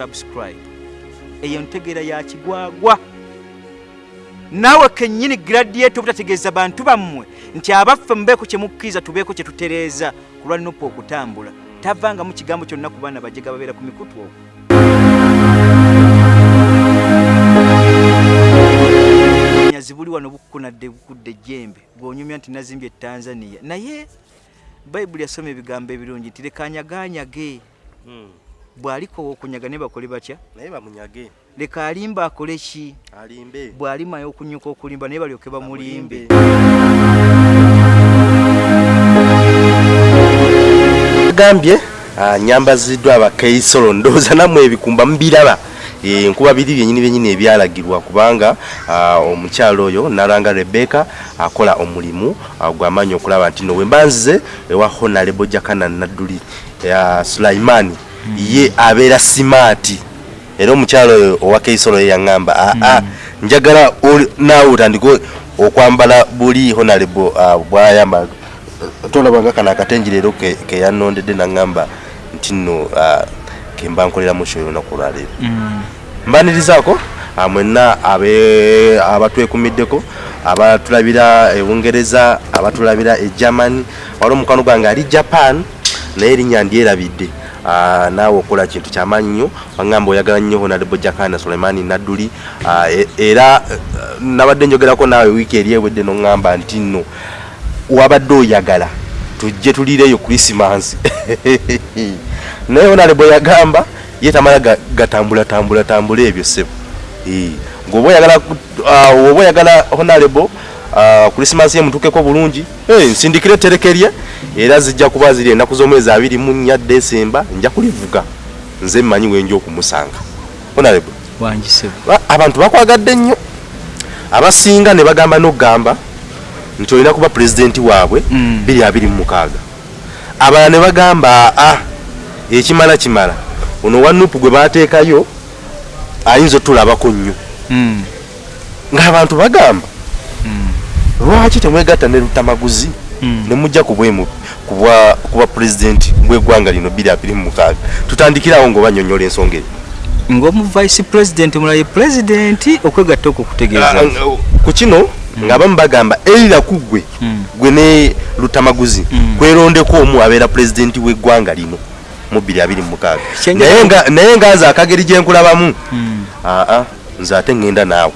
subscribe. Eyo ntegeera ya kigwagwa. Naawe kennyini gradiato obutategeeza bantu bammwe nti abaffe mubeeko kye mukkiriza tubeeko kye tutereeza ku lwa nupu okutambula. Tavangamu kigambo kyonna ku baana bajega babeera ku mikutu okwo nyazi buli wano bukkunadde bukudde ejjembe bw'onyumya nti nazimbye etanzania naye bayibuli yasoma ebigambo ebirungi nti lekanyaganyage bw'alikowa okunyaga ne bakole batya? Naye bamunyage. Leka alimba akole ki? Alimbe. Bw'alimayo okunyuka okulimba naye balyoke bamulimbe. Agambye ah, nyambaziddwa abakeisolo ndowooza nammwe ebikumba mubiraba Eh, nkuba biri byenyini byenyini ebyalagirwa kubanga ah, omukyalo oyo nalanga rebeka akola omulimu ah, gwamaanyi okulaba nti no wembanzize ewa honalebo jakana nadduli ya sulaimani ye abeera simaati. Era omukyalo oyo owa keisolo ye yaŋŋamba aa njagala oli- naawe otandike okwambala buli honalebo bwayamba tolabanga kano akatengi leero ke- keyanondedde naŋŋamba nti nno ah, kemba nkoleramu kyo olunaku olwaleero mbanirizaako ah, mwenna abatwekumiddeko abatulabira e bungereza abatulabira e germany wali omukwano gwange ali japan naye erinnya ndyerabidde Ah, naawe okola kintu kyamaanyi nnyo waŋŋamba oyagala nnyo honalebo jakana suleimani nadduli. Ah, e- era eh, nabadde njogerako naawe wiiki eri ewedde noŋŋamba nti nno wabadde oyagala tujje tulireyo krisimansi naye honalebo yagamba ye tamala ga- gatambula tambula ebyo sebo Eh, ng'oba oyagala ah, honalebo krisimansi ye mutukeko bulungi. Eh, nsindikire etterekerye era zijja kuba ziri ennaku z'omwezi abiri mu nnya desemba nja kulivuga. Nze mmanyi wenja okumusanga. Ba- abantu bakwagadde nnyo. Abasinga ne bagamba n'okugamba nti olina kuba pulezidenti waabwe Mm. 226 abalala ne bagamba aa ekimala kimala. Ono wa nupu gwe bateekayo ayinza otulabako nnyo. Mm, ng'abantu bagamba mm, lwaki temwegatta ne lutamaguzi? Mm. ne mujja ku kuba pulezidenti bw'eggwanga lino 226 tutandikirawo ng'obanyonnyola ensonga eyo ng'omu vice president omulala ye pulezidenti okwegatta okwo kutegeeza Ah, ah, ku kino ng'abamu bagamba erira ku gwe Mm. gwe ne lutamaguzi kwerondeko omu abeera pulezidenti w'eggwanga lino mu 226 Kyengera- naye nga- nze akageri gye nkulabamu. Aa nze ate ŋŋenda naawe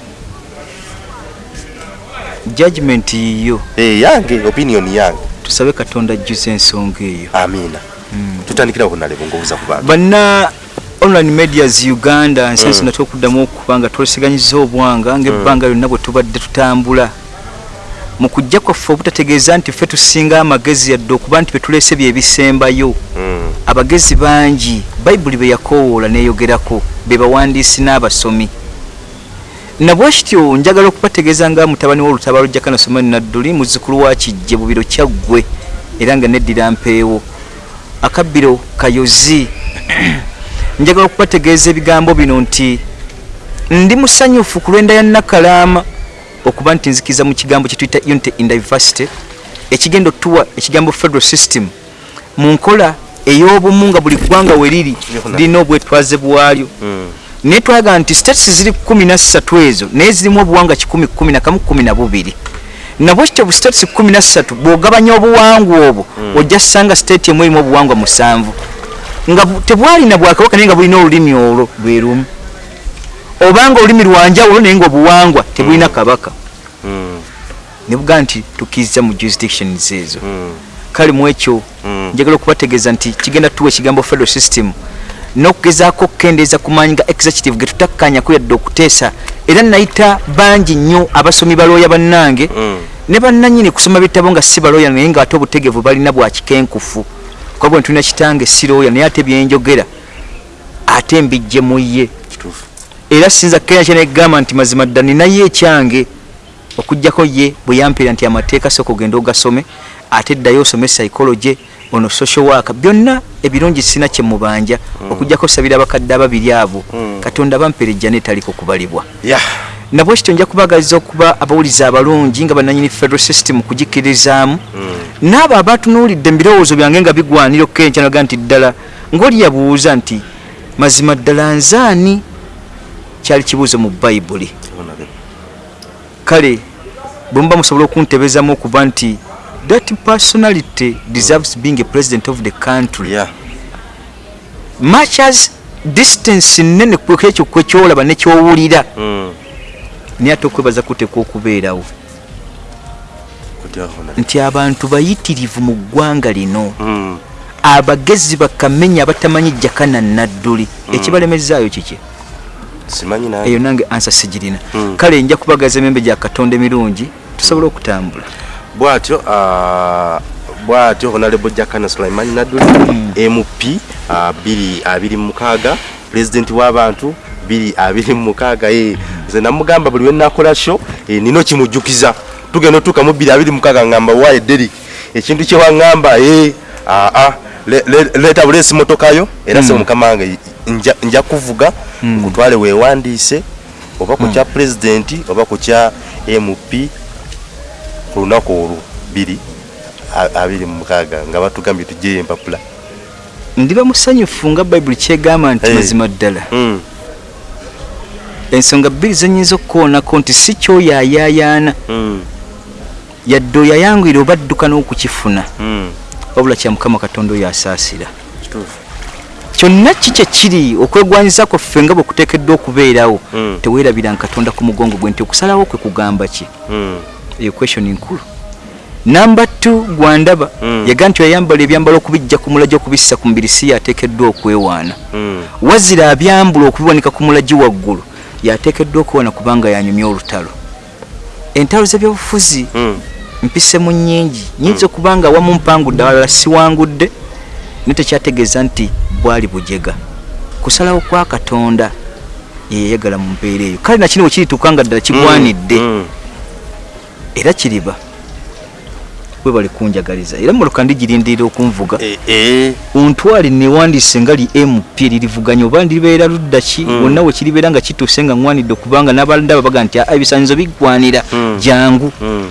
judgment yiyo. Eh, yange opinion yange. Tusabe katonda ajjuza ensonga eyo. Amiina tutandikirawo kunalebo ngaobuza ku bantu. Banna online medias uganda nsi ensonga twokuddamu okuba nga twesiganyiza obwanga ngaebbanga lyonna bwe tubadde tutambula. Mu kujja kwaffe obutategeeza nti ffe tusinga amagezi yadde okuba nti betuleese byebisembayo abagezi bangi bayibuli be yakoowoola neeyogerako be bawandiisi n'abasomi nabwe kityo njagala okubategeeza nga mutabani w'olutabaalo jakana somani nadduli muzzukulu wa kijje bubiro kyaggwe era nga neddira mpeewo akabbiro kayozi. Njagala okubategeeza ebigambo bino nti ndi musanyufu ku lwenda ya nakalaama okuba nti nzikiriza mu kigambo kye tuyita unity in diversity ekigenda otuwa ekigambo federal system mu nkola ey'obumu nga buli ggwanga we liri Yonna. lirina obwetwaze bwalyo. Mm, naye twalaga nti states ziri kumi na ssatu ezo naye zirimu obuwanga kikumi kumi na kamu kumi na bubiri. Nabwe kityo bu states kumi na ssatu bw'ogabanya obuwangwa obwo ojja ssanga state emu erimu obuwangwa musanvu. Nga tebwalina bwakabaka naye nga bulina olulimi olwo lwe lumu. Obanga olulimi lwanjawulo naye nga obuwangwa tebulina kabaka. Mm, ne bugaa nti tukkiriza mu jurisdictions ezo. Mm, kale mu ekyo mm. njagala okubategeeza nti kigenda tuwa ekigambo federal system n'okugezaako okukendeeza ku maanyi ga executive ge tutakkanyaku yadde okuteesa. Era nayita bangi nnyo abasomi balooya bannange. Mm. ne bannanyini kusoma bitabo nga si balooya naye ng'ate obutegevu balina bwa kikenkufu. Kuba bwe ntulina kitange si looya naye ate byenjogera ate mbijje mu ye. Era sinza kenya kyenegamba nti mazima dda ninaye ekyange okugjako ye bwe yampeera nti amateeka sooka ogenda ogasome ate eddayo osome psychology ono social work byonna ebirungi sina kyemubanja okugjako sabira abakadde ababiri abo Mm. katonda bampeera ejjana etaliko kubalibwa. Ya. Nabwe kityo nja kubagaliza okuba abawuliza abalungi nga bannanyini federal system kugikirizaamu n'abo abatunuulidde mu birowoozo byange nga bigwanira okkenkya naga nti ddala ng'oli yabuuza nti mazima ddala nzaani? Kyali kibuuzo mu bayibuli kale bwe muba musobola okuntebezamu okuba nti that personality deserves being a president of the country Yeah. much as distance nene kwekyo kwekyolaba nekyowulira Mm. naye ate okwebaza kutekwa okubeerawo nti abantu bayitirivu mu ggwanga lino Mm. abagezi bakamenya abatamanyi jakana nadduli ekibalemezaayo kiki Simanyi naye. eyo nange ansa sigirina Mm. kale nja kubagaza emembe gya katonda emirungi tusobole okutambula bwatyo ah, bwatyo honorable jakana sulaiman naduli mp ah, biri abiri mukaaga president w'abantu biri abiri mukaaga. Eh, nze namugamba buli wenakola sho eh, nino kimujjukiza tugenda otuuka mu biri abiri mukaaga ngamba waye deri ekintu kyewaŋŋamba eh, ah, ah, le- le- leeta buleesi motokayo era se mukama wange nja- nja kuvuga nkutwale weewandiise oba ku kya pulezidenti oba ku kya mp ku lunaku olwo biri abiri mu mukaaga nga batugambye tujeyo empapula ndiba musanyufu nga bayibuli kyegamba nti mazima ddala. Mm, ensonga bbiri zenyinza okukoonako nti si kyoyayaayaana mm, yadde oyayangwire oba adduka n'okukifuna. Mm. wabula kya mukama katonda oyo asaasira kyonna ki kyekiri okwegwanyiza kwaffe nga bwe kuteekeddwa okubeerawo Mm. teweerabiranga katonda ku mugongo gwe nti okusalawo kwe kugamba ki eyo question nkulu namba t gwandaba. Mm. yaga nti oyayambala ebyambalo okubijja ku mulagi okubissa ku mubiri si yateekeddwa okwewaana. Mm, wazira abyambula okubiwanika ku mulagi waggulu yateekeddwa okwewaana kubanga yanyumya olutalo. Entalo z'ebyobufuzi mm. mpisemu nnyingi. Nyinza okuba nga awamu mpangudde awalala siwangudde. Naye tekyategeeza nti bwali bujega. Kusalawo kwa katonda yeyayagala mu mbeera eyo. Kale nakino bwe kirituuka nga ddala kigwanidde era kiriba. Webale kunjagaliza. Era moloka ndigirindirira okunvuga. Eh, eh, ontwali newandiise nga li mp lirivuganya oba libeera ludda ki? Mm. wonna we kiribeera nga kituuse nga ŋwanidde okubanga n'abandaba baga nti "Ah, ebisaanyizo bigwanira Mm. jangu mm.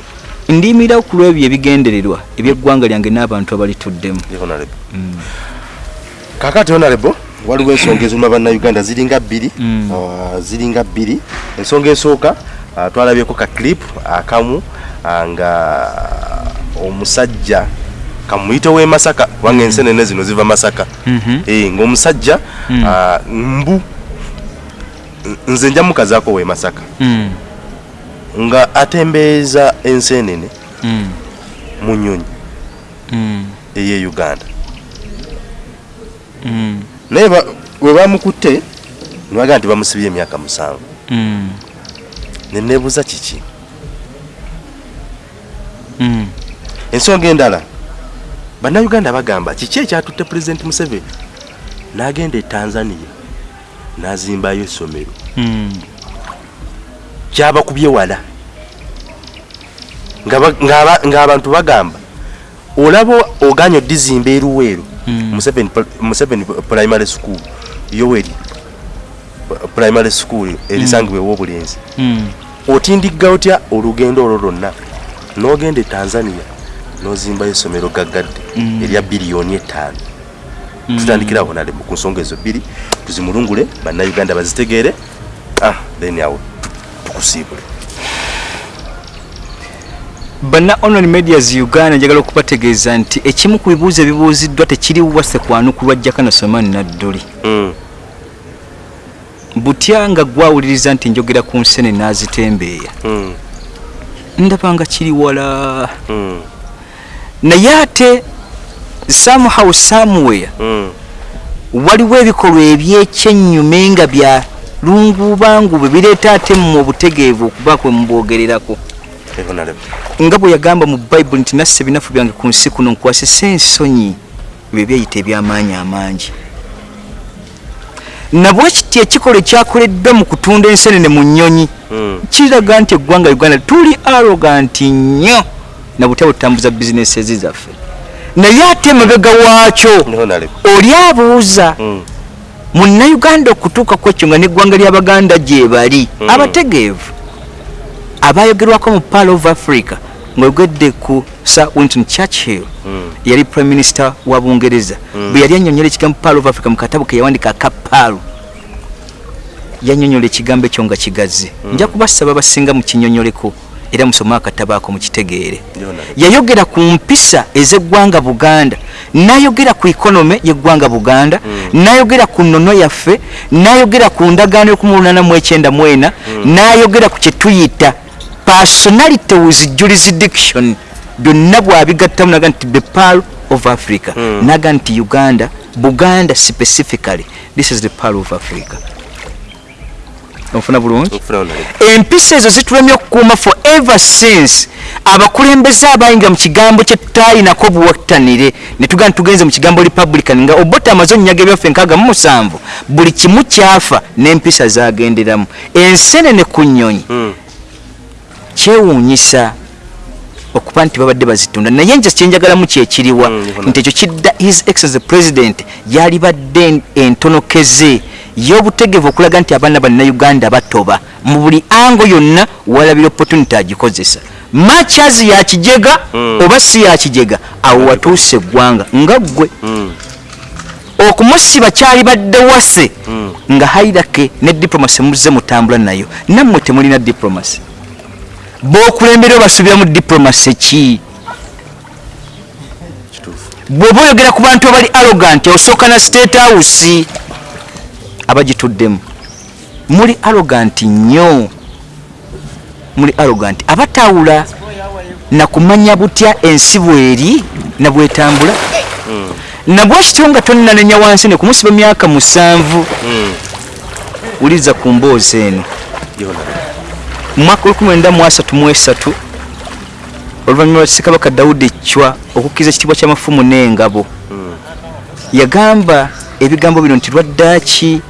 ndiyimira ku lw'ebyo ebigendererwa ebyeggwanga lyange n'abantu abalituddemu kakati honorable waliwo ensonga eziruma bannayuganda ziringa bbiri. Ah, ziringa bbiri. Ensonga esooka twalabyeko ka clip akamu ah, nga omusajja kamuyite w'e masaka kubanga ensenene zino ziva masaka. Mhm. Eh, ng'omusajja Mm. ah, mbu nze nja mukazaako w'e masaka. Mm, nga atembeeza ensenene mm, mu nnyonyi mm, ey'e uganda. Naye we bamukutte nibagaa nti bamusibye emyaka musanvu neneebuuza kiki? Mm. ensonga endala. Bannayuganda bagamba kiki ekyatutte pulezidenti museveni? N'agenda e tanzania n'azimbayo essomero. Mm, kyabakubye wala. Nga ng'abantu bagamba olaba oganya odizimba eruweero Mm. Museveni museveni primary school yoweri primary school erisangibwa ew'obulenzi mm, otindigga otya olugendo olwo lwonna? N'ogenda e tanzania n'ozimbayo essomero gaggadde Mm. erya biliyoni etaano mm. tutandikirawo nale ku nsonga ezo bbiri tuzimulungule bannayuganda bazitegeere. Ah, then awo tu- tukusiibule. Banna online medias uganda njagala okubategeeza nti ekimu ku bibuuzo ebibuuziddwa tekiri wase kwanukulwa jakana somani nadduli Mm, butya nga gwawuliriza nti njogera ku nsene n'azitembeeya. Mm, ndaba nga kiri wala. Mm, naye ate somehow somewhere mm. waliwo ebikolwa ebyekyennyume nga bya lungubangu bireeta ate mu obutegeevu okuba kwe mubwogererako nga bwe yagamba mu bayibuli nti nasse ebinafu byange ku nsi kuno nkwasisa ensonyi ebyo byeyita eby'amaanyi amangi nabwe kiti ekikolwa ekyakoleddwa mu kutunda ensenene mu nnyonyi? Mm, kiraga nti eggwanga uganda tuli aroganti nnyo na butya butambuza bizinesi ezi zaffe. Naye ate emabega waakyo oli abuuza Mm, munnayuganda okutuuka ku ekyo nga n'eggwanga ly'abaganda gye bali Mm. abategeevu abayogerwako mu pal of africa ng'oyogedde ku sir winton churchill Mm. yali prime minister wa bungereza. Bwe yali annyonnyola ekigambo paal of africa mu katabo ke yawandika akapaalu yannyonnyola ekigambo ekyo nga kigazi nja kubasaba basinga mukinyonyoleko era musome akatabo ako mukitegeere yayogera ku mpisa ez'eggwanga buganda n'ayogera ku ekonome y'eggwanga buganda n'ayogera ku nnono yaffe n'ayogera ku ndagaano y'okumulunaana mu ena n'ayogera ku kye tuyita personality with jurisdiction byonna bwabigattamu naga nti the pearl of africa. Mm. naga nti uganda buganda specifically this is the pearl of africa. Onfuna bulungi? Empisa ezo zitulemye okukuuma for ever since abakulembeze abayingira mu kigambo kye tutayinako buwattanire ne tugaa tugenze mu kigambo republican nga obota amaze onyaga ebyaffe nkaaga mu musanvu buli kimu kyafa n'empisa zagenderamu ensenene ku nnyonyi. Mm. Kyewuunyisa okuba nti babadde bazitunda. Naye nze kyenjagalamu kyekiriwa Mm, nti ekyo kidda his excellence president yalibadde entonokeze y'obutegevu okulaga nti abaana bannayuganda batoba. Mu buli ango yonna walabira opportunity agikozesa. Machazi yakijega Mm. oba si yakijega awo watuuse eggwanga nga ggwe. Mm. okumusiba kyali badde wase nga hairake ne diplomasi muzze mutambula nayo. Nammwe temulina diplomasi bokulembera obasubira mu diplomasi ki? Bw'oba oyogera ku bantu abali arrogant osooka na state house abagituddemu. Muli arrogant nnyo. Muli arrogant. Abatawula na kumanya butya ensi bweri na bwetambula? Mm. nabwekityo nga tonnanenya wansi ne kumusiba emyaka musanvu? Mm. wuliriza ku mboozi eno. Mu mwaka 1933 oluvannyuma lwa ssekabaka dawudi ecwa okukkiriza ekitiibwa ky'amafumu n'engabo Mm. yagamba ebigambo bino nti lwaddaaki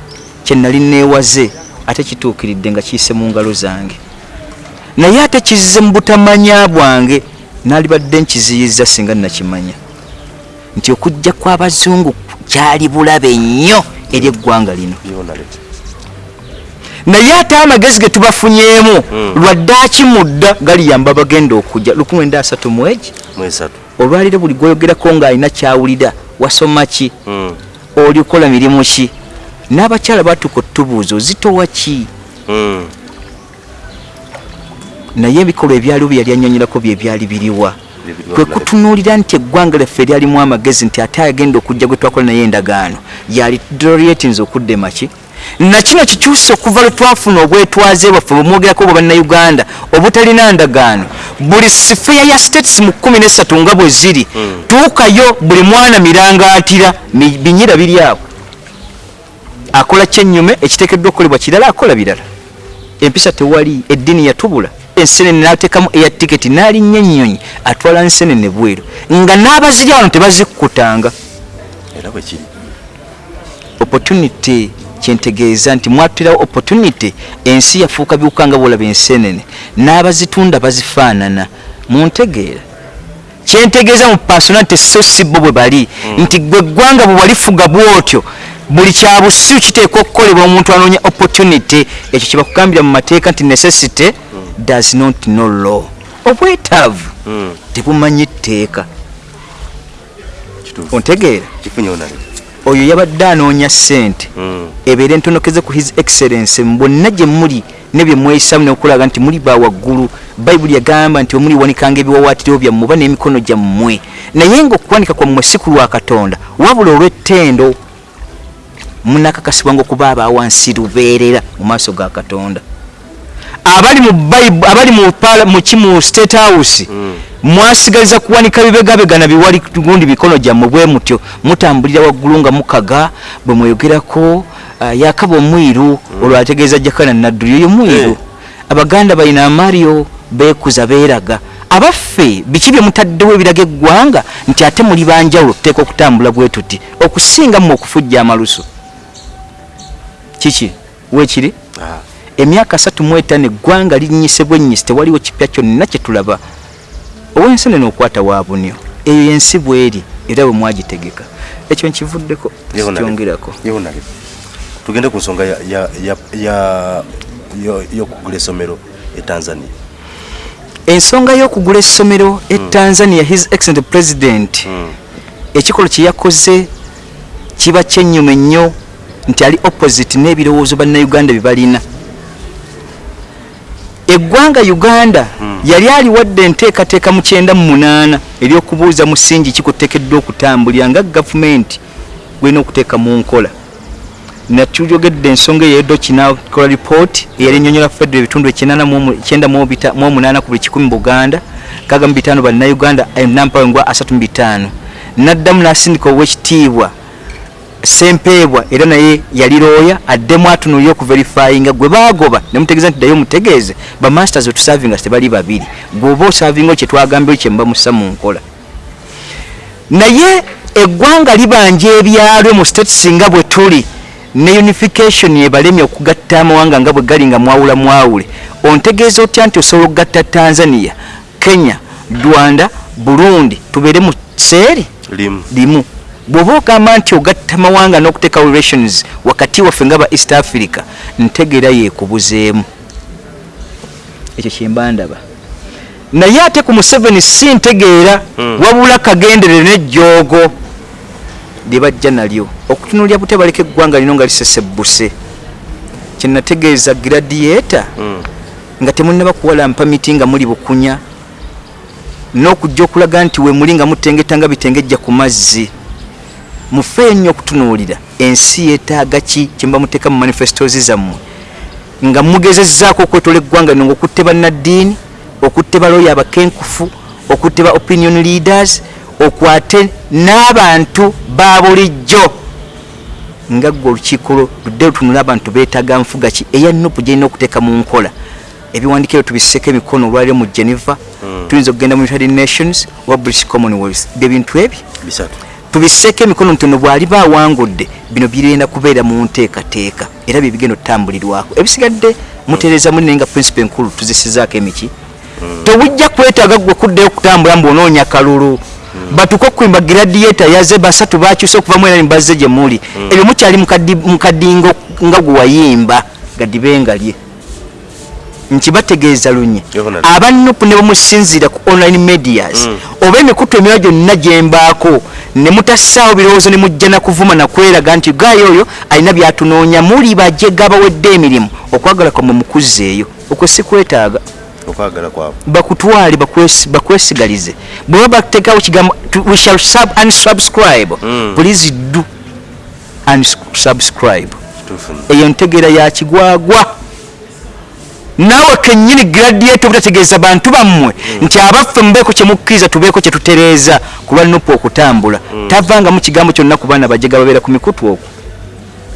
kye nali neewaze ate kituukiridde nga kiyise mu ngalo zange naye ate kizize mu butamanya bwange naalibadde nkiziyiza singa nnakimanya nti okujja kw'abazungu kyali bulabe nnyo eri eggwanga lino. Naye ate amagezi ge tubafunyeemu Mm. lwaddaaki mudda galiyamba bagenda okujja 1930 mwegi Mwesatu. olwaliro buli gwoyogerako ng'alina kyawulira wasoma ki Mm. oli kukola mirimu ki n'abakyala batuka otubuuza ozitowa ki Mm. naye ebikolwa ebyaliwo bye yali annyonyerako bye byali biriwa kwe kutunuulira nti eggwanga lyaffe lyalimu amagezi nti ate agenda okujja gwe twakola naye endagaano yali doriatinze okudde maki na kino kikyuse okuva lwe twafuna obwetwaze bwaffe bwemwogerako bwe bannayuganda obutalina ndagaano. Buli sifeya ya states mu kumi nesatu nga bwe ziri Mm. tuukayo buli mwana mirangaatira mi- binyira biri awo. Akola kyennyume ekiteekeddwa okukolebwa kirala akola birala. Empisa tewali eddiini yatubula. Ensenene n'ateekamu eya tiketi n'alinnya ennyonyi atwala ensenene bweru. Nga n'abazirya wano tebazikkutanga Era bwe kiri. opportunity kyentegeeza nti mwatulirawo opportunity ensi yafuuka biwuka nga bwolaba ensenene n'abazitunda bazifaanana. Muntegeera kyentegeeza mu personality so si bo bwe bali nti gwe eggwanga bwe walifuga bwotyo buli kyabusiru kiteekwa okukolebwa omuntu anoonya opportunity ekyo kye bakugambira mu mateeka nti necessity does not know law. Obwetaavu Mm. tebumanyi tteeka. Ontegeera Kifunye onale. Oyo yabadde anoonya ssente. Mm. ebeere entonokeze ku his excellence bonna gye muli ne bye mweyisamu nekulaga nti muli bawaggulu bayibuli yagamba nti omuli wanikanga ebiwawaatiro byammwe oba n'emikono gyammwe. Naye ngaokuwanika kwammwe si ku lwa katonda wabula olw'ettendo munakakasibwanga okuba abawansi lubeerera mu maaso ga katonda abali mu Bible- abali mu pala- mu state house Mm. mwasigaliza kuwanika bibegabegana biwali gundi mikono gyammwe bwe mutyo. Mutambulira waggulu nga mukaga bwe mweyogerako uh, yakaba omwiru olwo ategeeza jakana nadduli oyo mwiru Eh. abaganda balina amario beekuza beeraga. Abaffe biki bye mutaddewo ebiraga eggwanga nti ate muli banjawulo tuteeka okutambula bwe tuti okusinga mmwe okufujja amalusu? Kiki? Weekiri? Ah. Emyaka asatu mu etaano eggwanga linnyise bwennyise tewaliwo kipya kyonna kye tulaba. Ow'ensenene okwata wa bunyo eyo yensi bweri era bwe mwagitegeka. Ekyo nkivuddeko sikyongerako. Tugende ku nsonga ya- ya- ya- ya- yo- y'okugula essomero e tanzania. Ensonga y'okugula essomero e tanzania his excellent president Mm. ekikolo kye yakoze kiba kyennyuma ennyo nti ali opposite n'ebirowoozo bannayuganda bye balina eggwanga uganda yali aliwadde enteekateeka mu kyenda mu munaana ery'okubuuza musingi kikuteekeddwa okutambulira nga gavumenti gwena okuteeka mu nkola. Natulyogedde ensonga eyo eddo kinakola ripooti eyali ennyonnyola federo ebitundu ekyenda mu omunaana ku buli kikumi buganda kaga mu bitaano bannayuganda nampawengwa asatu mu bitaano. N'addamu n'asindika ow'ekitiibwa sempeebwa era naye yali looya addemu atunulire okuverifyinga gwe baagoba. Nemutegeeza nti ddayo mutegeeze bamasters otusavinga tebali babiri. Gweoba osavinga kyetwagambeo kyemubamusa mu nkola. Naye eggwanga libanja ebyalo mu state singa bwe tuli ne unification ebalemye okugatta amawanga nga bwe gali nga mwawula mwawule. Ontegeeza otya nti osobola okugatta tanzania kenya rwanda burundi? Tubeere mu seeri limu. Limu bw'oba ogamba nti ogatta mawanga n'okuteekawo relations wakati waffe nga ba east africa ntegeera yeekubuzeemu. Ekyo kyemba ndaba naye ate ku museveni si ntegeera Mm. wabula kagendere nejjoogo lye bajja nalyo. Okutunulya bute baleka eggwanga lino nga lisesebbuse kyenategeeza gradiata Mm. nga temunaba kuwalampa miti nga muli bukunya n'okujja okulaga nti we muli nga mutengeta nga bitengejja ku mazzi mufeeyo nnyo okutunuulira. Ensi yeetaaga ki kyemuba muteeka mu manifestos zammwe? Nga mugezezzaako okwetola eggwanga lino ngaokutte bannaddiini okutte baloya abakenkufu okutte ba opinion leaders okwate n'abantu ba bulijjo. Nga gwe olukiiko lwo ludde lutunula abantu beetaaga nfuga ki? Eya nupu gyerina okuteeka mu nkola. Ebiwandiikiro tubisseeko emikono olwaliro mu geneva. Mm. tuyinza okugenda mu united nations oba british commonwealth. Bye bintu ebyo. Bisatu tubisseeko emikono nti ono bw'aliba awangudde bino birenda kubeera mu nteekateeka era bye bigenda otambulirwako ebisigadde mutereeza muli naye nga principe enkulu tuzisizaako emiki. Tewujja kwetaaga gwe kuddayo okutambula mbwonoonya kalulu. Batuka okwimba gradiata yaze basatu bakyuse okuva mu era nibazze gye muli. Ebyo mukyali mu kadi- mu kadingo nga gwe wayimba gadibengalye nkibategeeza lunye abanupu ne bamusinziira ku online medias. Mm. oba emikutu emirala gyonna gyembaako ne mutassaawo birowoozo ne mujja nakuvuma nakweraga nti gayo oyo alina byatunoonya muli bajega bawedde emirimu okwagala kwamwe mukuzzeeyo. Okwo si kwetaaga. Okwagala kwabwe. Bakutwale bakwesi- bakwesigalize. Bweba bateekawo kigambo we shall sub unsubscribe. Mm. please do unsubscribe. Kituufu eyo ntegeera ya kigwagwa naawe kennyini gradiato obutategeeza bantu bammwe nti abaffe mubeeko kyemukkiriza tubeeko kyetutereeza ku lwa nupu okutambula. Tavangamu kigambo kyonna ku baana bajega babeera ku mikutu okwo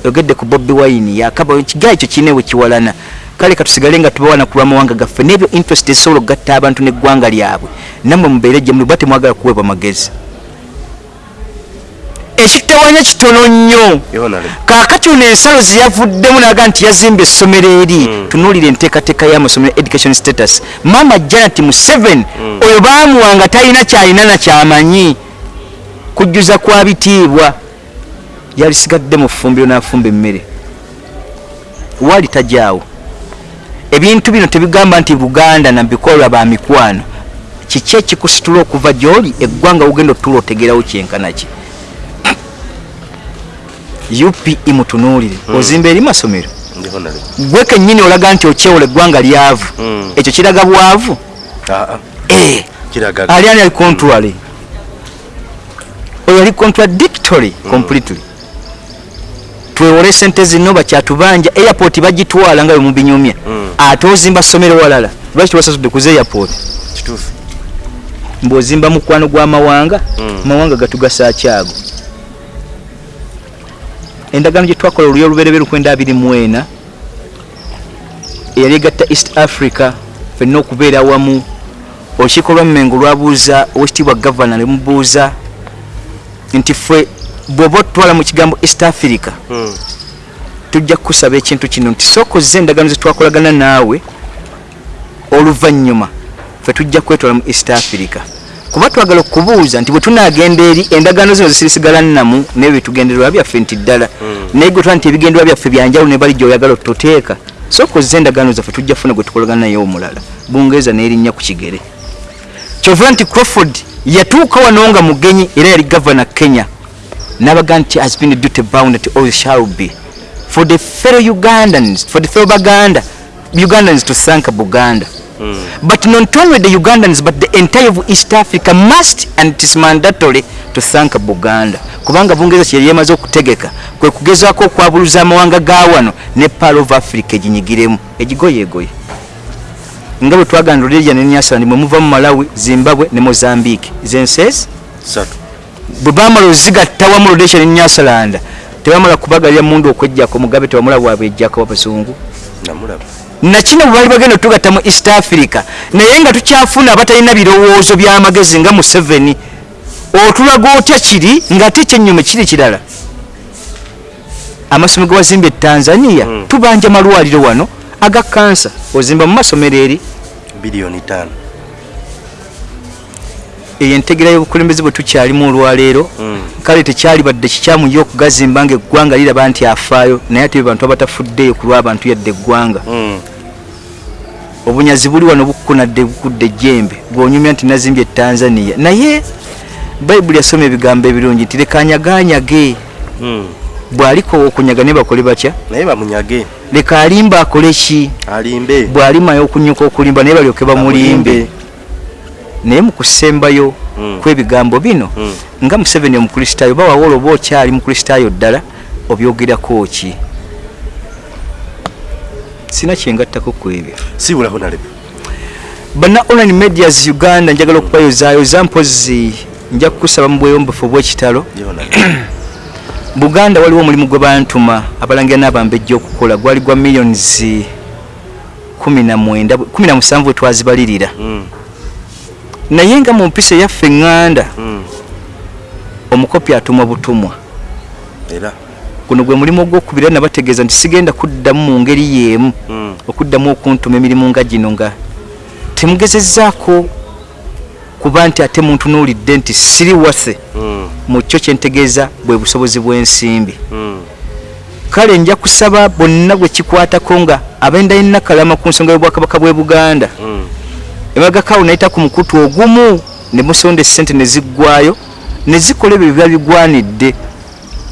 yogedde ku bobi wine yakaba ekigaa ekyo kirina we kiwalana. Kale katusigale nga tubawana ku lwamawanga gaffe n'ebyo interest ezisobola okugatta abantu n'eggwanga lyabwe. Nammwe mubeere gye muli ba temwagala kuweebwa magezi ekitawanya kitono nnyo. Kaakati ono ensalo zeyavuddemu naga nti yazimba essomero eri Mm. tunuulira enteekateeka y'amasomero education status. Maama janet museven oyo baamuwa nga talina kyalina nakyamanyi kujjuza kwa bitiibwa yalisigadde mu ffumbiro n'afumba emmere. Waali tajaawo. Ebintu bino tebigamba nti buganda nabikolwa ba mikwano. Kiki ekikusitula okuva gy'oli eggwanga ugenda otula otegerawo kyenkanaki upe mutunuulire ozimba eri masomero. Gwe kennyini olaga nti okyewola eggwanga lyavu. Mm. ekyo kiraga bwavu? Aa Eh, kiraga ali ani ali contrary oyo ali contradictory completely. Twewole sente zino bakyatubanja airport bagitwala nga bwemubinyumya Mm. ate ozimba somero walala lwaki tewasasudde kuza airport? Kituufu. Mbw'ozimba mukwano gw'amawanga Mm. amawanga gatugasakyago endagaano gye twakola oluyo olubereberye lukwenda abiri mu ena eyali egatta east africa fenna okubeera awamu olukiiko lwammengo lwabuuza owekitiibwa gavana ne mubuuza nti ffe bw'oba otutwala mu kigambo east africa Mm. tujja kukusaba ekintu kino nti sooka ozze endagaano zetwakolagana naawe oluvannyuma ffe tujja kwetwala mu east africa kuba twagala okubuuza nti bwe tunagenda eri endagaano zino zisirisigala nnamu naye byetugendererwa byaffe nti ddala. Mm. naye gwe twa nti ebigendererwa byaffe byanjawulo ne bali gyoyagala otuteeka sooka ozza endagaano zaffe tujja funa gwe tukolagana naye omulala. Bungereza n'erinnya ku kigere. Kyova nti crawford yatuuka wano nga mugenyi era yali gavana kenya. N'abaga nti has been duty bound that all shall be. For the fellow ugandans for the fellow baganda ugandans to thank buganda but not only the ugandans but the entire of east africa must and it is mandatory to thank buganda. Kubanga bungereza kyeyali yemaze okutegeka kwe kugezaako okwabuluza amawanga ga wano ne pal of africa eginyigiremu. Egigoyeegoye. Nga bwe twagana rhodesia ne nyasaland mwe muva mu malawi zimbabwe ne mozambique. Zensesi satu. Bwe bamala ozigatta wamu rhodesia ne nyasaland tebamala kubagalira mundu okwejjako mugabe tebamula bwabwe ejjako abazungu namulaba nakino bwe bali bagenda otugatta mu east africa. Naye nga tukyafuna abatalina birowoozo by'amagezi nga museveni otulaga otya kiri ng'ate ekyennyume kiri kirala? Amasomero ge wazimbye e tanzania Mm. tubanja malwaliro wano aga kansa ozimba mu masomero eri? Biliyoni taano eyo entegera y'obukulembeze bwe tukyalimu olwaleero Mm. kale tekyali badde kikyamu yo okugazimba nga eggwanga liraba nti afaayo naye ate bantu abatafuddeyo ku lw'abantu yadde eggwanga. Mm. obunyazi buli wano bukkunadde bukudde ejjembe bwonyumya nti nazimbye tanzania. Naye bayibuli yasoma ebigambo ebirungi nti leka anyaganyage. Mm. bw'aliko okunyaga ne bakole batya? Naye bamunyage. Leka alimba akole ki? Alimbe. Bw'alimayo okunyuka okulimba naye balyoke bamulimbe naye mu kusembayo Mm. kw'ebigambo bino Mm. nga museveni omukristaayo bawawola oba okyali mukristaayo ddala obyogerako ki sina kyengattako ku ebyo sibulako nalebe bana online medias uganda njagala okubayozaayoza mpozi nja kukusaba mu bweyombefu obw'ekitalo buganda waliwo omulimu gwe bantuma abalangira n'abambejja okukola gwali gwa millions 19 17 bwe twazibalirira Mm. Naye nga mu mpisa eyaffe eŋŋanda Mm. omukopi atumwa butumwa era guno gwe mulimu ogwokubira nabategeeza nti sigenda kuddamu mu ngeri yeemu Mm. okuddamu okuntuma emirimu nga gino nga temugezezzaako kuba nti ate muntunuulidde nti siri wase Mm. mu kyo kyentegeeza bwe busobozi bw'ensimbi kale nja kusaba bonna gwe kikwatako nga abenda yenna kalama ku nsonga y'obwakabaka bw'e buganda. Emagakawo nayita ku mukutu ogumu ne musonda esente ne ziggwayo ne zikola ebyo biba bigwanidde.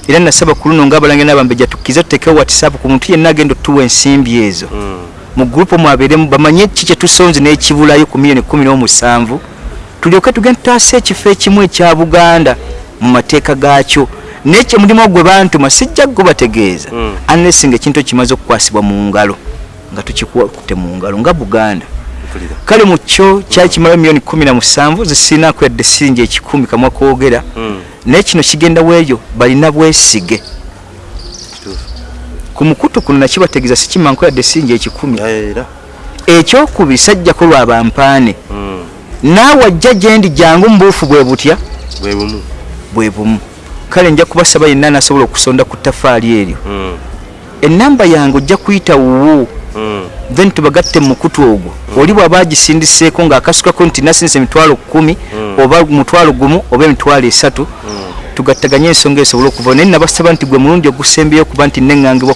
Era nasaba ku luno ngaabalange n'abambejja tukkiza tutekewo whatsapp ku muntu yenna agenda otuwa ensimbi ezo. Mm. mu gurupu mwabeeremu bamanye ki kye tusonze n'ekibulayo ku miliyoni kumi n'omusanvu. Tulyoke tugende tutaase ekifo ekimu ekya buganda mu mateeka gaakyo. Naye kye mulimu gwe bantuma sijja gubategeeza Mm. unless nga ekintu kimaze okukwasibwa mu ngalo nga tukikutte mu ngalo nga buganda kale mu kyo kyali kimala miliyoni kumi na musanvu zisinaako yadde siringi ekikumi kamwa koogera Mm. naye kino kigenda bweyo balina bwesige Kituufu. ku mukutu kuno nakibategeeza sikimanko yadde siringi ekikumi era ekyokubiri sajjako lwa bampaane Mm. naawe ajja gyendi jangu mubuufu bwe butya bwe bumu bwe bumu kale nja kubasaba yenna anasobola okusonda ku ttafaali eryo Mm. enamba yange ojja kuyita wuwu Mm. Then tubagatte mu mukutu ogwo oli bw'aba agisindiseeko ng'akasukako nti nasindisa emitwalo kumi Mm. oba mutwalo gumu oba emitwalo esatu Mm. tugattaganye ensonga esobole okuva naye nabasaba nti gwe mulundi ogusembyeyo okuba nti neŋŋangibwa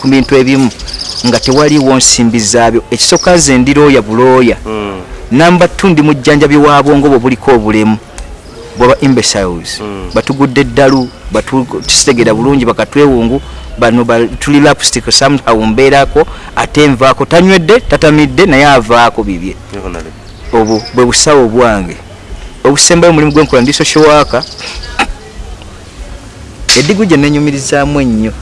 ku bintu ebimu nga tewaliiwo nsimbi zaabyo ekisooka nze ndirooya bulooya Mm. namba tu ndi mujjanjabi wa bwongo bwe buliko obulemu bwaba imbeciles Mm. batugudde eddalu batu- tusitegera bulungi bakatwewungu bano ba- tuli lapstick somehow mbeerako ate nvaako tanywedde tatamidde naye avaako bibye. Obwo bwe busawo bwange obusembayo omulimu gwenkola ndi social worker. Edigu gye nenyumirizaamu ennyo.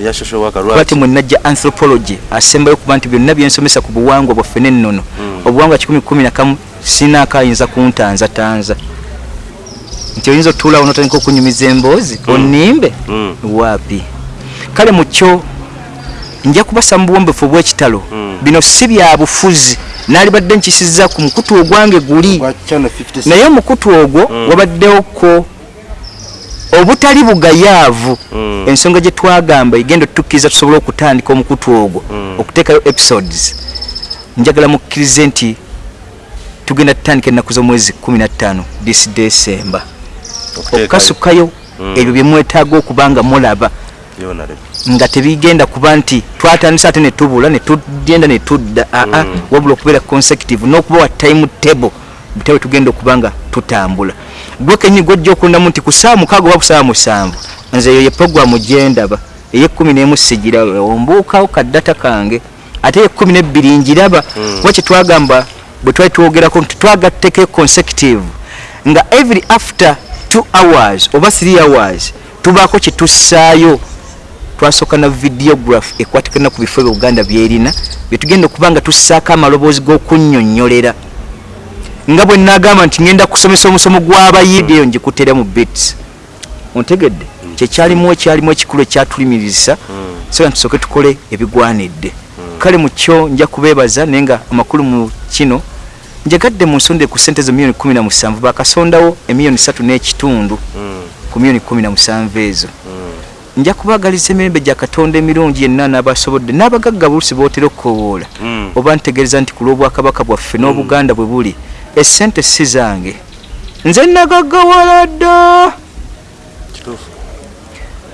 Eya social worker lwati lwaki? Mwe najja anthropology asembayo kuba nti byonna byensomesa ku buwangwa bwaffe n'ennono. Mm. obuwangwa kikumi kumi nakamu sinaako ayinza kuntanzatanza nti oyinza otuulawo notandika okunyumiza emboozi onimbe Mm. waapi kale mu kyo nja kubasa mu buwombefu obw'ekitalo Mm. bino si bya bufuzi naalibadde nkisizza ku mukutu ogwange guli Gwa channel 56. naye omukutu ogwo Mm. wabaddewoko obutali bugayaavu Mm. ensonga gye twagamba egenda otukkiriza tusobole okutandika omukutu ogwo Mm. okuteekayo episodes njagala mukkirize nti tugenda tutandika ennaku z'omwezi 15 this december Okuteekayo. okukasukayo Mm. ebyo bye mwetaaga okuba nga mulaba nga tebigenda kuba nti twatandisa ate netubula netugenda netudda aa Mm. wabula okubeera consecutive n'okuba wa time table butawe tugenda okuba nga tutambula gwe kenyi gwojja okulundamu nti ku saa mukaaga oba ku saa musanvu nze eyo ye programu gyendaba ey'ekkumi n'emu sigiraba ombuukawo kaddata kange ate ey'ekkumi n'ebbiri njiraba Mm. kuba kyetwagamba bwe twali twogerako nti twagatteko consecutive nga every after two hours oba three hours tubaako kyetussaayo twasooka na videograph ekwatikana ku bifo bye uganda byerina byetugenda okuba nga tussaako amaloboozi g'okunnyonnyolera. Nga bwe nagamba nti ngenda kusomesa omusomo gw'abayidi eyo ngikutera mu bits ontegedde kyekyalimu ekyalimu ekikulu ekyatulimirisa so ntusooke tukole ebigwanidde. Kale mu kyo nja kubeebaza naye nga amakulu mu kino njagadde mu nsonde ku sente zo miliyoni kumi na musanvu bakasondawo emiliyoni satu n'ekitundu ku miliyoni kumi na musanvu ezo nja kubagaliza emirembe gya katonda emirungi yenna n'abasobodde n'abagagga bulusi bootera okukowoola oba ntegeereza nti ku lw'obwakabaka bwaffe n'obuganda bwe buli essente si zange. Nze nagaggawala dda.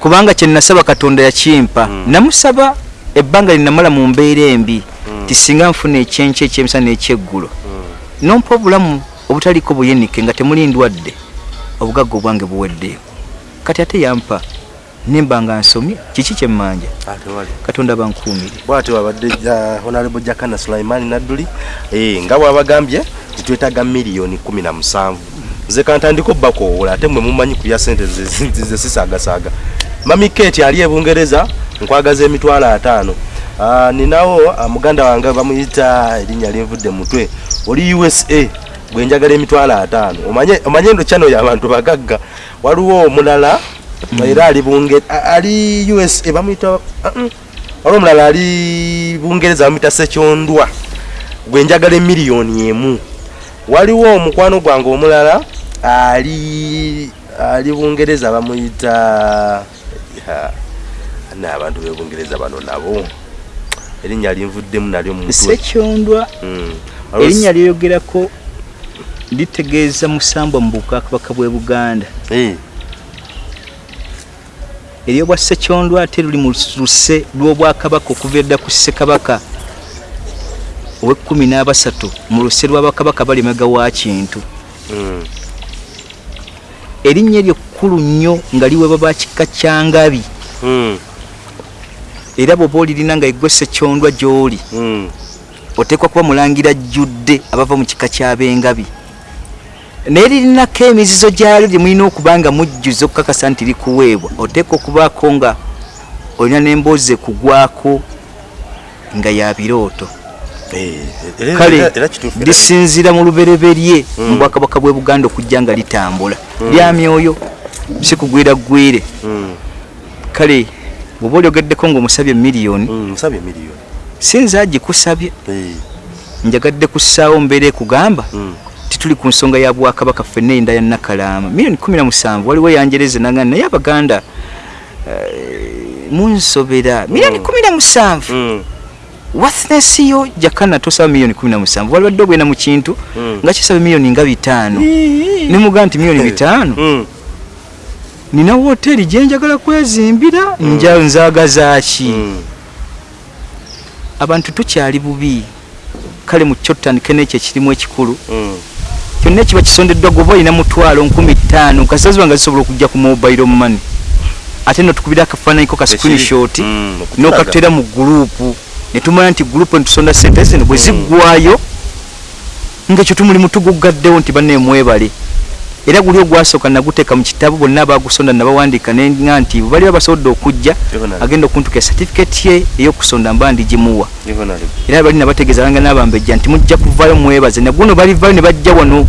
Kubanga kye nasaba katonda yakimpa Mm. namusaba ebbanga linamala mu mbeera embi ti singa nfuna ekyenkya ekyemisana n'ekyeggulo nompa obulamu obutaliko buyenike nga temuli ndwadde obugagga obwange buweddeyo kati ate yampa nemba nga nsomye kiki kyemmanja katonda bankuumire bwati wabadde honorable jakana sulaimani nadduli eh, nga bwabagambye titwetaaga miliyoni kumi na musanvu. Nze kantandika obbakoowola ate mwe mumanyi ku bya sente ze- ze- ze sisaagasaaga. Mami keti ali ebungereza nkwagaza emitwalo ataano. Ah, ninawo ah, muganda wange bamuyita erinnya linvudde mutwe oli usa gwe njagala emitwalo ataano. Omanye omanye ndo kyano y'abantu bagagga. Waliwo omulala era ali bunge ali usa bamuyita ah, mm. waliwo omulala ali bungereza bamuyita sekyondwa gwe njagala emiliyoni emu. Waliwo omukwano gwange omulala ali ali bungereza bamuyita ya, na abantu bebungereza bano nabo. Erinnya linvuddemu nalyo mu mutwe. Sekyondwa Mm. Erinnya lyogerako litegeeza musambwa mu bukakabaka bwe buganda. Eh, eryobwa sekyondwa ate luli mu luse lw'obwakabaka okuva edda ku ssekabaka ow'ekkumi n'abasatu mu luse lw'abakabaka bali emega wa kintu mm. erinnya eryo kkulu nnyo nga liweebwa bakika kya ngabi Mm. era bw'oba olirina nga eggwe sekyondwa gy'oli Mm. oteekwa kuba mulangira jjudde abava mu kika ky'ab'engabi naye lirinako emizizo gyalyo gye mulina okuba nga mujjuza okukakasa nti likuweebwa. Oteekwa okubaako nga olina n'emboozi ekugwako nga ya birooto. Eh, era- kale lisinzira mu lubereberye mu bwakabaka bw'e buganda okujja nga litambula. Lya myoyo si kugwira ggwire Mm. kale bw'oba olyogeddeko miliyoni nsabye miliyoni sinza gikusabye Eh, njagadde kussaawo mbeera ekugamba mm. tituli ku nsonga ya bwakabaka ffenna enda ya nakalaama miliyoni kumi na musanvu waliwo yanjereze nanga naye abaganda eh, munsobera miliyoni Mm. kumi na musanvu Mm. worthness yo jakana tosaba miliyoni kumi na musanvu walibadde ogenda mu kintu Mm. nga kisaba miliyoni nga bitaano nemugaa nti miliyoni bitaano nina woteeri gyenjagala kwezimbira Mm. abantu tukyali bubi kale mu kyo tutandike n'ekyo ekirimu ekikulu. Kyonna ekiba kisondeddwa goba olina mutwalo nkumi ttaano kasaziba nga zisobola okujja ku mobile money. Ate notukubira akafaananyiko ka screenshot Mm, n'okatera mu gurupu netumanya nti gurupu netusonda sente zino bwe Mm. ziggwayo ngaekyo tumulimu tugugaddewo nti banne mwebale era guli ogwasooka naguteeka mu kitabo bonna abagusonda nabawandiika nenga nti bwe bali babasobodde okujja agenda okuntuka certificate ye ey'okusonda mba ndigimuwa era bali nabategeeza banga n'abambejja nti mujja kuvaayo mwebaze naguno balivaayo ne bajja wano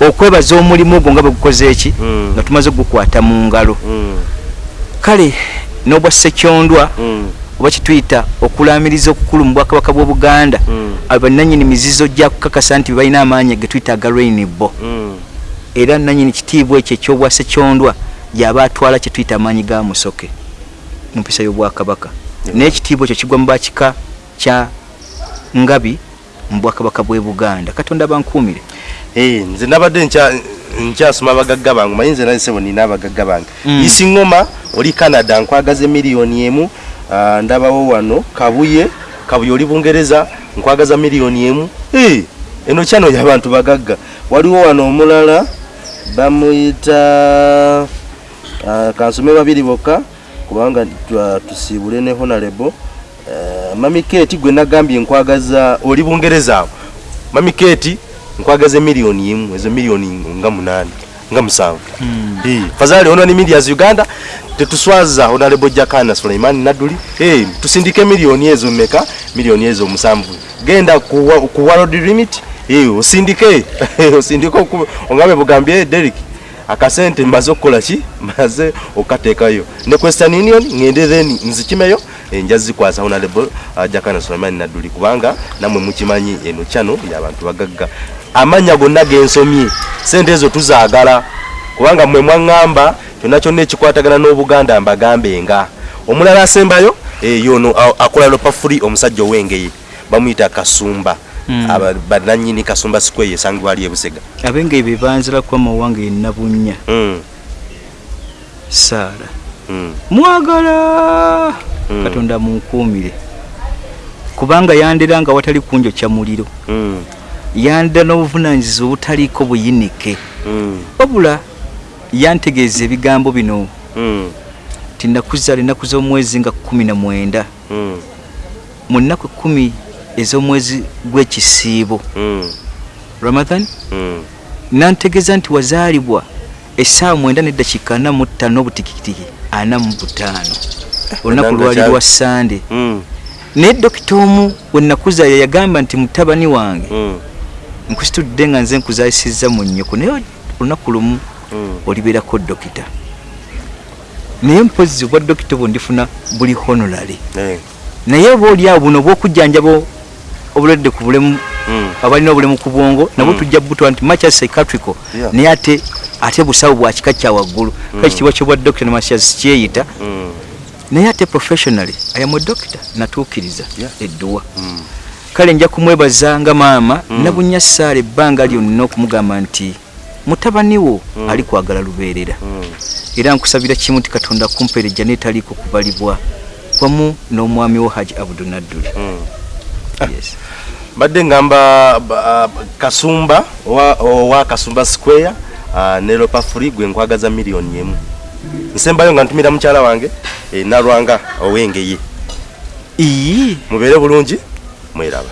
okwebaza omulimu ogwo nga bwe gukoze eki Mm. nga tumaze gukwata mu ngalo Mm. kale n'obwa ssekyondwa Mm. oba kituyita okulamiriza okukulu mu bwakabaka bw'obuganda abo bannanyini mizizo gya kukakasa nti balina amaanyi ge tuyita aga rainbo Mm. Era nanyini kitiibwa ekyo ekyobwa ssekyondwa yaba atwala kye tuyita amaanyi ga musoke mu mpisa y'obwakabaka naye ekitiibwa ekyo kigwa mu bakika kya ngabi mu bwakabaka bw'e buganda. Katonda bankuumire Eh, nze nabadde nkya- nkyasoma abagagga bange manyi nze naisebo nina abagagga bange. Mm. isi ngoma oli canada nkwagaza miliyoni emu ah, ndabawo wano kabuye kabuye oli bungereza nkwagaza miliyoni emu. Eh, eno kyano yabantu bagagga. Waliwo wano omulala bamuyita ah, kansome babiri bokka kubanga tusiibule ne honorable. Eh, mami keti gwe nagambye nkwagaza oli bungereza awo. Mami keti nkwagaza miliyoni emu ezo miliyoni nga munaani nga musanvu. Eh, fazali ono ni media uganda tetuswaza honorable jakana suleimani naduli hey, tusindike miliyoni ezo meka miliyoni ezo musanvu genda ku, world limit osindike. Oku- ongabe bugambye Derek akasente mbaze okukola ki? Maze okateekayo. Ne western union ngende then nzikimeyo eh, nja zikwasa honorable uh, jakana suleimani naduli kubanga namwe mukimanyi eno kyano yabantu bagagga. Amanya gonna gensomye sente ezo tuzaagala kubanga mwe mwaŋŋamba kyonna kyonna ekikwatagana n'obuganda mbagambe nga. Omulala asembayo eh, yono a- akola lopa free omusajja ow'engeye bamuyita kasumba Mm. Aba- bannannyini kasumba square esangibwa ali ebusega abenga ebyo banzira kuba mawanga enabunya Mm, saara. Mm, mwagala! Katonda munkuumire. Kubanga yandera nga watali kunjokya muliro. Mm, yandera n'obuvunanyizibwa obutaliiko buyinike. Wabula yantegeeza ebigambo bino. Mm, ti nakuzaala ennaku z'omwezi nga kumi na mwenda. Mu nnaku kumi ez'omwezi gw'ekisiibo mm, ramadhan? Mm. nantegeeza nti wazaalibwa essaawa mwenda neddakiika ana mu ttaano n'obutikitiki ana mu butaano. Olunaku lwali lwa sande Mm, naye dokita omu we nakuzaala yagamba nti mutabani wange nkusitudde nga nze nkuzaalisizza mu nnyoko. Naye olunaku lumu olibeerako dokita. Naye mpozi obwa dokita obwo ndifuna buli honorary. Eh, naye oba oli awo buno obwokujjanjaba obulwadde ku bulemu mm, abalina obulemu ku bwongo nabwo Mm. tujja butwa nti macha psychiatrical naye ate ate busawo bwa kika kya waggulu kale ekitiibwa kyobwa dokita namasias kyeyita mm, naye ate professionally ayamu dokita natuukiriza Yeah. edduwa mm. kale nja kumwebaza nga maama nabunya saala ebbanga lyonna okumugamba nti mutabani wo Mm. ali kwagala lubeerera era nkusabira kimu ti katonda kumpeerejja neetaliiko kubalibwa wamu n'omwami wo haji abudunadduli Mm. yes. Mbadde ngamba ba- kasumba owa, owa kasumba square uh, ne lopa free gwe nkwagaza miliyoni emu. Nsembayo nga ntumira mukyala wange e, nalwanga owengeye. Ii mubeere bulungi mweraba